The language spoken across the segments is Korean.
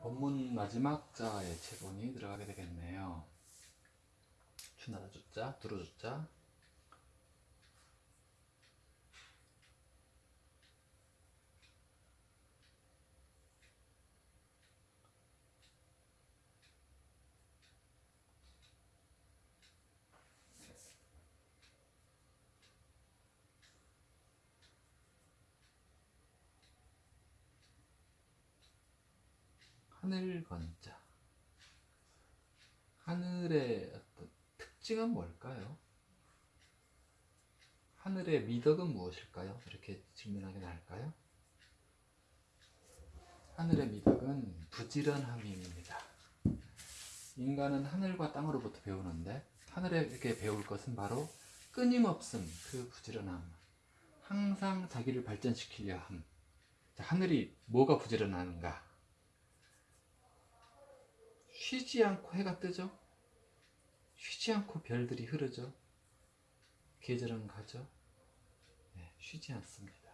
본문 마지막 자의 체본이 들어가게 되겠네요. 추나라 주자, 두루 주자. 하늘 건자. 하늘의 어떤 특징은 뭘까요? 하늘의 미덕은 무엇일까요? 이렇게 질문하게 나을까요? 하늘의 미덕은 부지런함입니다. 인간은 하늘과 땅으로부터 배우는데 하늘에게 배울 것은 바로 끊임없음, 그 부지런함. 항상 자기를 발전시키려 함. 자, 하늘이 뭐가 부지런한가? 쉬지 않고 해가 뜨죠. 쉬지 않고 별들이 흐르죠. 계절은 가죠. 네, 쉬지 않습니다.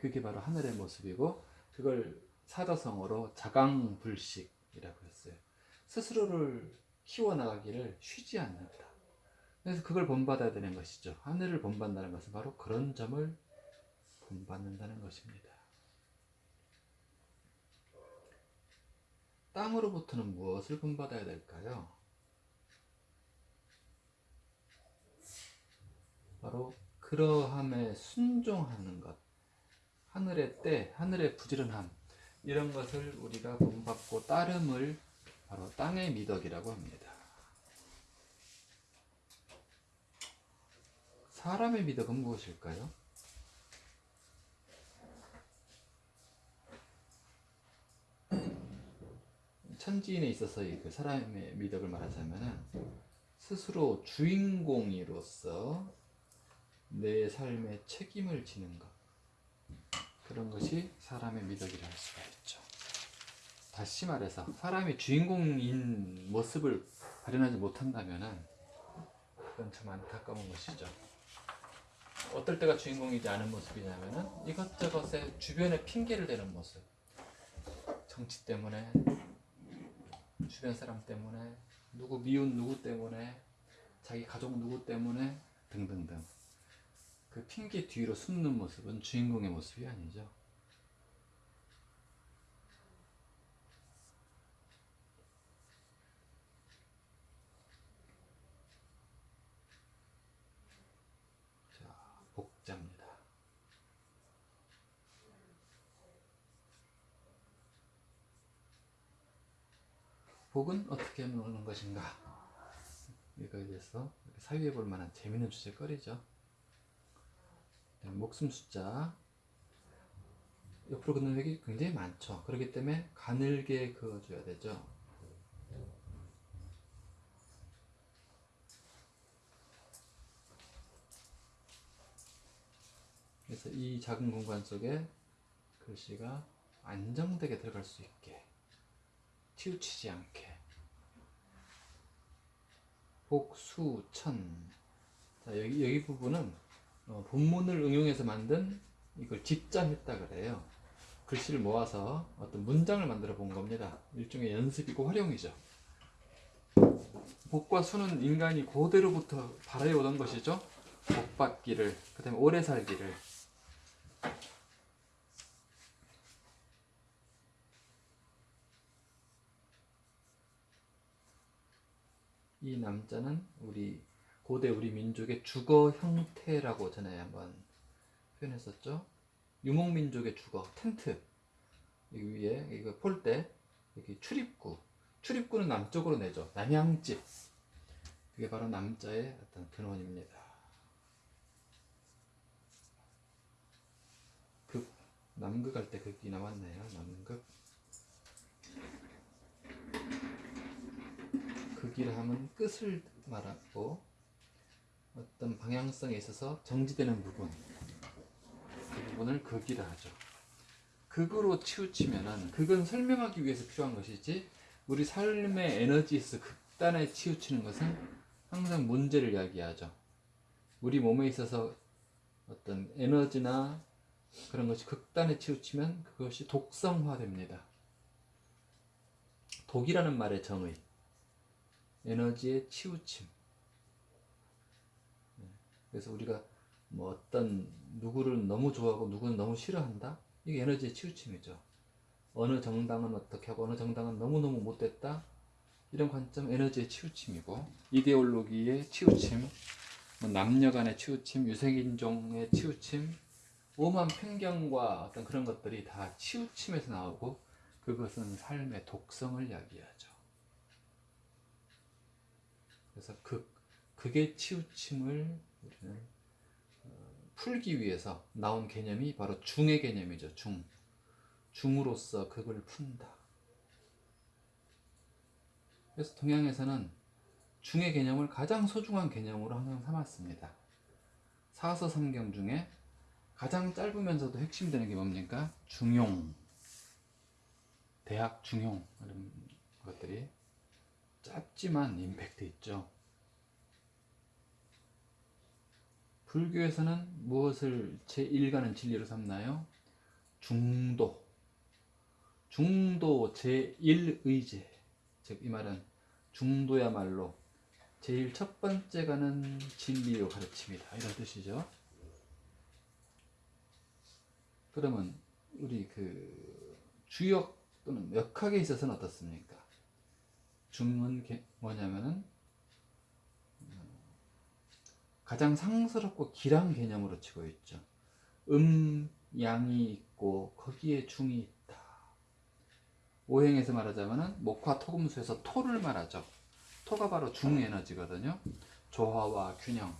그게 바로 하늘의 모습이고 그걸 사자성어로 자강불식이라고 했어요. 스스로를 키워나가기를 쉬지 않는다. 그래서 그걸 본받아야 되는 것이죠. 하늘을 본받는다는 것은 바로 그런 점을 본받는다는 것입니다. 땅으로부터는 무엇을 본받아야 될까요? 바로 그러함에 순종하는 것, 하늘의 때, 하늘의 부지런함 이런 것을 우리가 본받고 따름을 바로 땅의 미덕이라고 합니다. 사람의 미덕은 무엇일까요? 천지인에 있어서의 그 사람의 미덕을 말하자면 스스로 주인공으로서 내 삶의 책임을 지는 것 그런 것이 사람의 미덕이라 할 수가 있죠. 다시 말해서 사람이 주인공인 모습을 발현하지 못한다면 그건 참 안타까운 것이죠. 어떨 때가 주인공이지 않은 모습이냐면은 이것저것에 주변에 핑계를 대는 모습. 정치 때문에 주변 사람 때문에 누구 미운 누구 때문에 자기 가족 누구 때문에 등등등 그 핑계 뒤로 숨는 모습은 주인공의 모습이 아니죠. 자, 복자입니다. 복은 어떻게 하는 것인가? 이거에 대해서 사유해 볼 만한 재미있는 주제거리죠. 네, 목숨 숫자 옆으로 긋는 획이 굉장히 많죠. 그렇기 때문에 가늘게 그어줘야 되죠. 그래서 이 작은 공간 속에 글씨가 안정되게 들어갈 수 있게 치우치지 않게. 복수천. 자 여기 여기 부분은 어, 본문을 응용해서 만든 이걸 집자했다 그래요. 글씨를 모아서 어떤 문장을 만들어 본 겁니다. 일종의 연습이고 활용이죠. 복과 수는 인간이 고대로부터 바라해오던 것이죠. 복받기를 그 다음에 오래 살기를 이 남자는 우리 고대 우리 민족의 주거 형태라고 전에 한번 표현했었죠. 유목민족의 주거 텐트 여기 위에 이거 폴대 여기 출입구 출입구는 남쪽으로 내죠. 남양집 그게 바로 남자의 어떤 근원입니다. 극 남극 할 때 극이 나왔네요. 남극 극이라 하면 끝을 말하고 어떤 방향성에 있어서 정지되는 부분 그 부분을 극이라 하죠. 극으로 치우치면은 극은 설명하기 위해서 필요한 것이지 우리 삶의 에너지에서 극단에 치우치는 것은 항상 문제를 이야기하죠. 우리 몸에 있어서 어떤 에너지나 그런 것이 극단에 치우치면 그것이 독성화됩니다. 독이라는 말의 정의. 에너지의 치우침. 네. 그래서 우리가 뭐 어떤 누구를 너무 좋아하고 누구는 너무 싫어한다? 이게 에너지의 치우침이죠. 어느 정당은 어떻게 하고 어느 정당은 너무너무 못됐다? 이런 관점 에너지의 치우침이고 이데올로기의 치우침, 뭐 남녀 간의 치우침, 유색인종의 치우침, 오만 편견과 어떤 그런 것들이 다 치우침에서 나오고 그것은 삶의 독성을 이야기하죠. 그래서 그 극의 치우침을 우리는 어, 풀기 위해서 나온 개념이 바로 중의 개념이죠. 중. 중으로서 극을 푼다. 그래서 동양에서는 중의 개념을 가장 소중한 개념으로 항상 삼았습니다. 사서 삼경 중에 가장 짧으면서도 핵심되는 게 뭡니까? 중용. 대학 중용 이런 것들이 짧지만 임팩트 있죠. 불교에서는 무엇을 제1가는 진리로 삼나요? 중도. 중도 제1의제. 즉, 이 말은 중도야말로 제일 첫 번째 가는 진리로 가르칩니다. 이런 뜻이죠. 그러면 우리 그 주역 또는 역학에 있어서는 어떻습니까? 중은 게- 뭐냐면은 음, 가장 상스럽고 길한 개념으로 치고 있죠. 음, 양이 있고 거기에 중이 있다. 오행에서 말하자면은 목화 토금수에서 토를 말하죠. 토가 바로 중에너지거든요. 조화와 균형,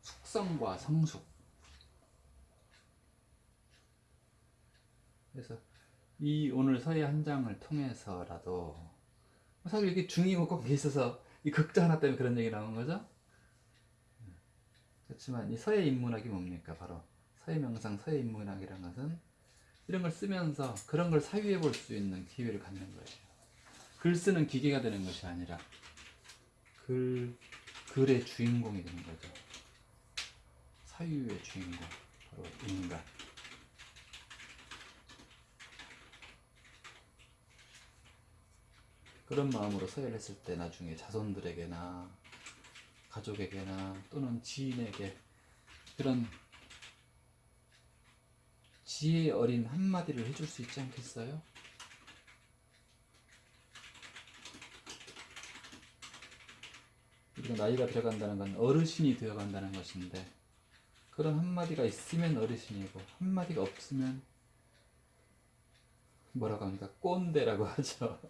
숙성과 성숙. 그래서 이 오늘 서예 한 장을 통해서라도 사실 이게 중이고 꼭 있어서 이 극자 하나 때문에 그런 얘기 나온 거죠. 그렇지만 이 서예 인문학이 뭡니까? 바로 서예 명상, 서예 인문학이라는 것은 이런 걸 쓰면서 그런 걸 사유해 볼 수 있는 기회를 갖는 거예요. 글 쓰는 기계가 되는 것이 아니라 글 글의 주인공이 되는 거죠. 사유의 주인공 바로 인간. 그런 마음으로 서예를 했을 때 나중에 자손들에게나 가족에게나 또는 지인에게 그런 지혜 어린 한마디를 해줄 수 있지 않겠어요? 우리가 나이가 들어간다는 건 어르신이 되어간다는 것인데 그런 한마디가 있으면 어르신이고 한마디가 없으면 뭐라고 합니까? 꼰대라고 하죠.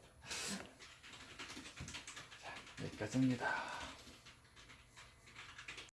자, 여기까지입니다.